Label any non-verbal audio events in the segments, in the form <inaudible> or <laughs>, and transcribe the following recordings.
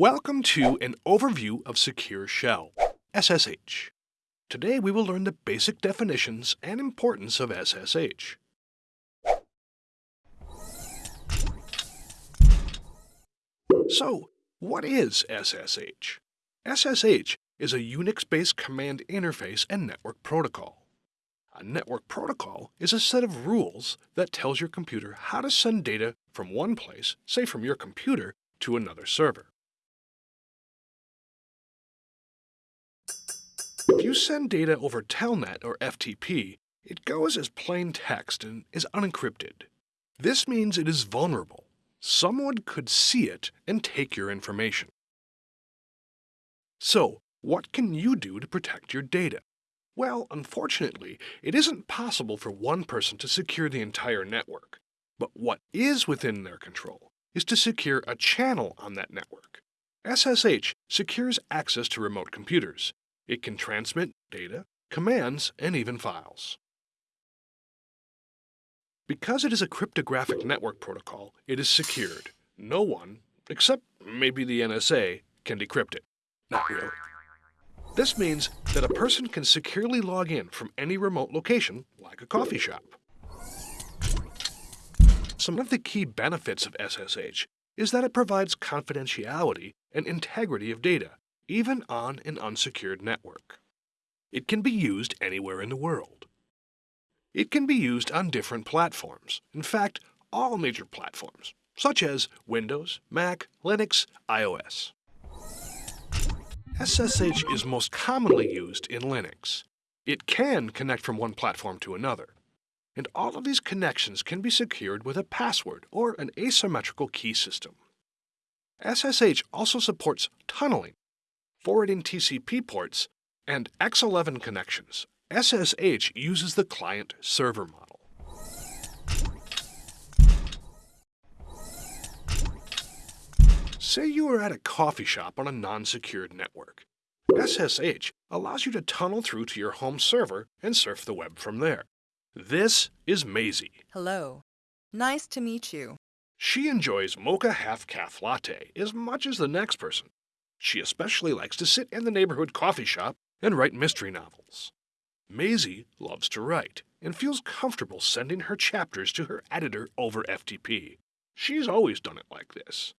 Welcome to an overview of Secure Shell, SSH. Today we will learn the basic definitions and importance of SSH. So, what is SSH? SSH is a Unix-based command interface and network protocol. A network protocol is a set of rules that tells your computer how to send data from one place, say from your computer, to another server. If you send data over Telnet or FTP, it goes as plain text and is unencrypted. This means it is vulnerable. Someone could see it and take your information. So, what can you do to protect your data? Well, unfortunately, it isn't possible for one person to secure the entire network. But what is within their control is to secure a channel on that network. SSH secures access to remote computers. It can transmit data, commands, and even files. Because it is a cryptographic network protocol, it is secured. No one, except maybe the NSA, can decrypt it. Not really. This means that a person can securely log in from any remote location, like a coffee shop. Some of the key benefits of SSH is that it provides confidentiality and integrity of data, even on an unsecured network. It can be used anywhere in the world. It can be used on different platforms, in fact, all major platforms, such as Windows, Mac, Linux, iOS. SSH is most commonly used in Linux. It can connect from one platform to another. And all of these connections can be secured with a password or an asymmetrical key system. SSH also supports tunneling, forwarding TCP ports, and X11 connections. SSH uses the client-server model. Say you are at a coffee shop on a non-secured network. SSH allows you to tunnel through to your home server and surf the web from there. This is Maisie. Hello. Nice to meet you. She enjoys mocha half-caf latte as much as the next person. She especially likes to sit in the neighborhood coffee shop and write mystery novels. Maisie loves to write and feels comfortable sending her chapters to her editor over FTP. She's always done it like this.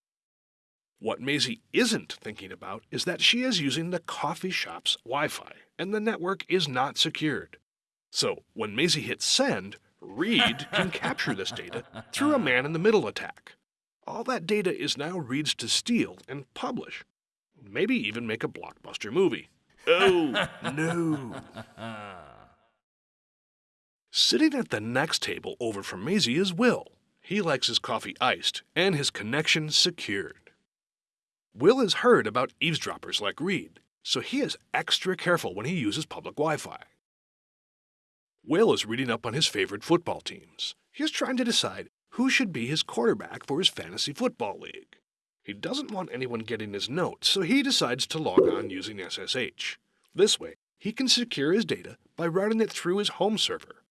What Maisie isn't thinking about is that she is using the coffee shop's Wi-Fi, and the network is not secured. So when Maisie hits send, Reed can <laughs> capture this data through a man-in-the-middle attack. All that data is now Reed's to steal and publish. Maybe even make a blockbuster movie. <laughs> Oh, no. Sitting at the next table over from Maisie is Will. He likes his coffee iced and his connection secured. Will has heard about eavesdroppers like Reed, so he is extra careful when he uses public Wi-Fi. Will is reading up on his favorite football teams. He is trying to decide who should be his quarterback for his fantasy football league. He doesn't want anyone getting his notes, so he decides to log on using SSH. This way, he can secure his data by routing it through his home server.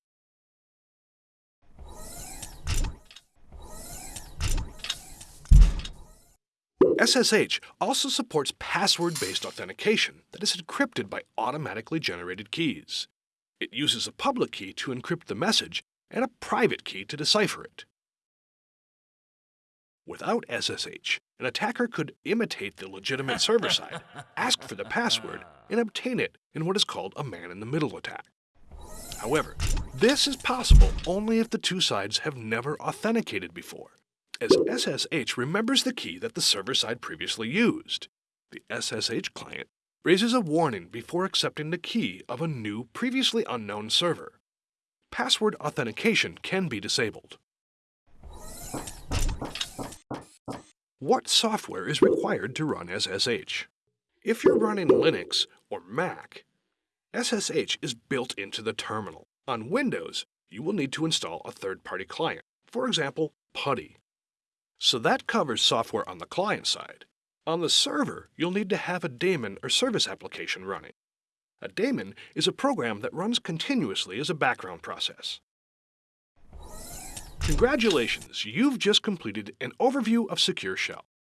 SSH also supports password-based authentication that is encrypted by automatically generated keys. It uses a public key to encrypt the message and a private key to decipher it. Without SSH, an attacker could imitate the legitimate <laughs> server side, ask for the password, and obtain it in what is called a man-in-the-middle attack. However, this is possible only if the two sides have never authenticated before as SSH remembers the key that the server side previously used. The SSH client raises a warning before accepting the key of a new, previously unknown server. Password authentication can be disabled. What software is required to run SSH? If you're running Linux or Mac, SSH is built into the terminal. On Windows, you will need to install a third-party client, for example, PuTTY. So that covers software on the client side. On the server, you'll need to have a daemon or service application running. A daemon is a program that runs continuously as a background process. Congratulations, you've just completed an overview of Secure Shell.